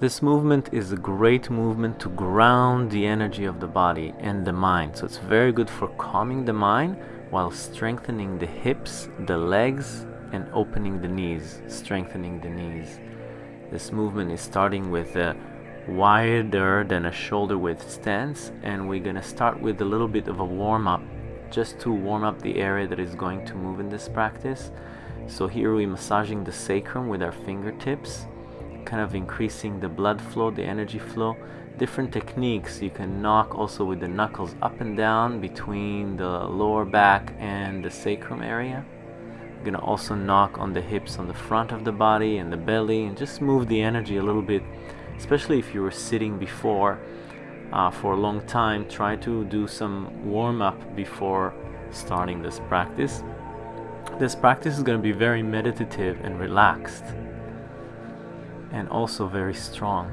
This movement is a great movement to ground the energy of the body and the mind. So it's very good for calming the mind while strengthening the hips, the legs, and opening the knees, strengthening the knees. This movement is starting with a wider than a shoulder width stance and we're gonna start with a little bit of a warm up just to warm up the area that is going to move in this practice. So here we're massaging the sacrum with our fingertips, kind of increasing the blood flow, the energy flow. Different techniques, you can knock also with the knuckles up and down between the lower back and the sacrum area. You're gonna also knock on the hips on the front of the body and the belly and just move the energy a little bit, especially if you were sitting before uh, for a long time. Try to do some warm up before starting this practice. This practice is going to be very meditative and relaxed and also very strong.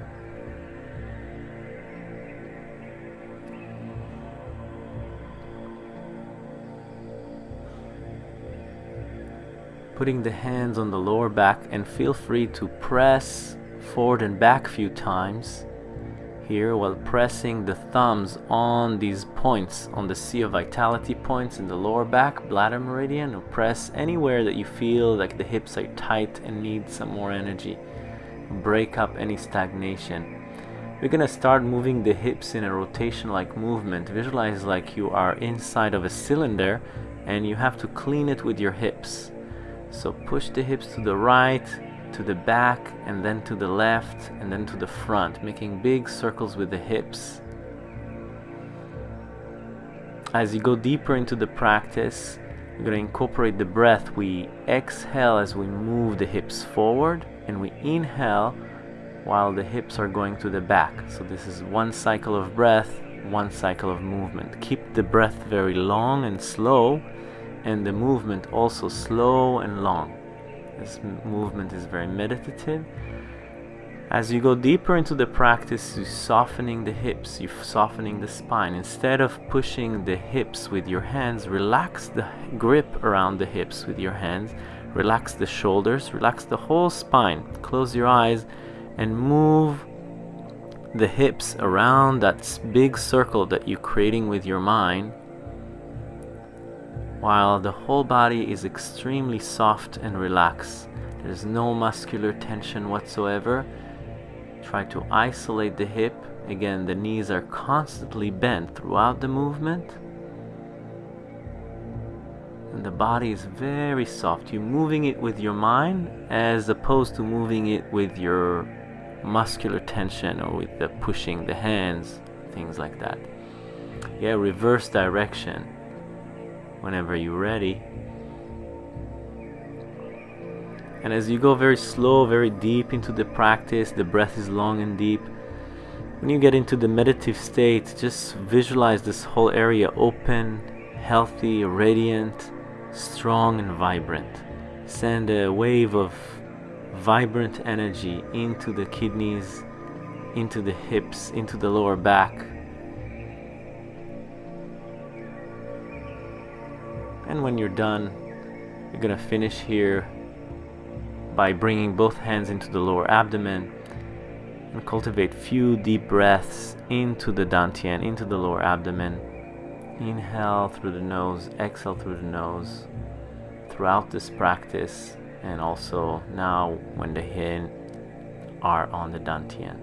Putting the hands on the lower back and feel free to press forward and back a few times here while pressing the thumbs on these points on the Sea of Vitality points in the lower back bladder meridian or press anywhere that you feel like the hips are tight and need some more energy break up any stagnation. We're gonna start moving the hips in a rotation like movement. Visualize like you are inside of a cylinder and you have to clean it with your hips. So push the hips to the right to the back and then to the left and then to the front, making big circles with the hips. As you go deeper into the practice, we're to incorporate the breath. We exhale as we move the hips forward and we inhale while the hips are going to the back. So this is one cycle of breath, one cycle of movement. Keep the breath very long and slow and the movement also slow and long. This movement is very meditative. As you go deeper into the practice, you're softening the hips, you're softening the spine. Instead of pushing the hips with your hands, relax the grip around the hips with your hands. Relax the shoulders, relax the whole spine. Close your eyes and move the hips around that big circle that you're creating with your mind while the whole body is extremely soft and relaxed. There's no muscular tension whatsoever. Try to isolate the hip. Again, the knees are constantly bent throughout the movement. And the body is very soft. You're moving it with your mind as opposed to moving it with your muscular tension or with the pushing the hands, things like that. Yeah, reverse direction whenever you're ready. And as you go very slow, very deep into the practice, the breath is long and deep. When you get into the meditative state, just visualize this whole area open, healthy, radiant, strong, and vibrant. Send a wave of vibrant energy into the kidneys, into the hips, into the lower back, and when you're done you're gonna finish here by bringing both hands into the lower abdomen and cultivate few deep breaths into the dantian into the lower abdomen. Inhale through the nose exhale through the nose throughout this practice and also now when the hands are on the dantian.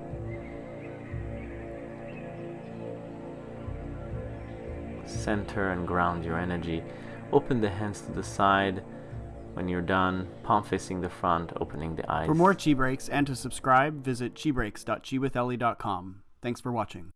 Center and ground your energy. Open the hands to the side. When you're done, palm facing the front, opening the eyes. For more Chi Breaks and to subscribe, visit chibreaks.chiwithellie.com. Thanks for watching.